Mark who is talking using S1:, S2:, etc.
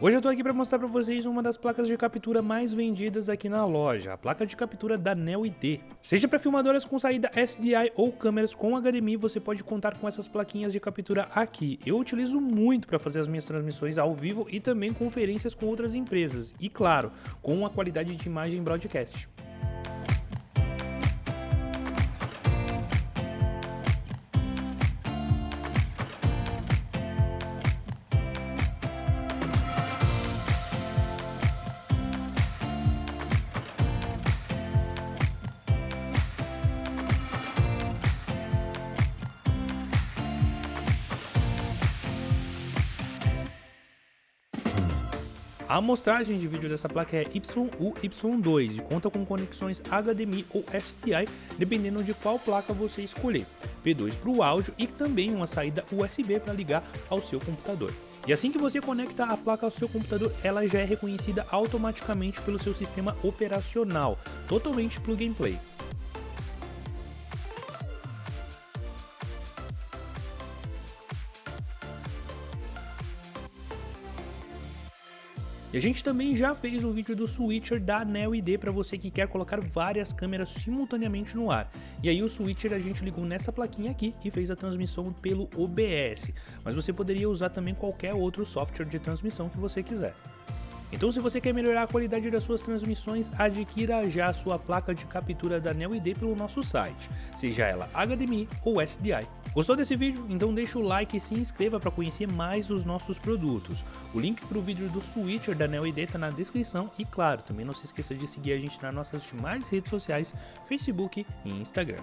S1: Hoje eu tô aqui para mostrar para vocês uma das placas de captura mais vendidas aqui na loja, a placa de captura da Neo ID. Seja para filmadoras com saída SDI ou câmeras com HDMI, você pode contar com essas plaquinhas de captura aqui. Eu utilizo muito para fazer as minhas transmissões ao vivo e também conferências com outras empresas, e claro, com a qualidade de imagem broadcast. A amostragem de vídeo dessa placa é YU-Y2 e conta com conexões HDMI ou SDI, dependendo de qual placa você escolher. P2 para o áudio e também uma saída USB para ligar ao seu computador. E assim que você conecta a placa ao seu computador, ela já é reconhecida automaticamente pelo seu sistema operacional, totalmente plug and play. E a gente também já fez um vídeo do switcher da Neo ID para você que quer colocar várias câmeras simultaneamente no ar. E aí o switcher a gente ligou nessa plaquinha aqui e fez a transmissão pelo OBS, mas você poderia usar também qualquer outro software de transmissão que você quiser. Então se você quer melhorar a qualidade das suas transmissões, adquira já a sua placa de captura da Neo ID pelo nosso site, seja ela HDMI ou SDI. Gostou desse vídeo? Então deixa o like e se inscreva para conhecer mais os nossos produtos. O link para o vídeo do switcher da Neo ID está na descrição e claro, também não se esqueça de seguir a gente nas nossas demais redes sociais, Facebook e Instagram.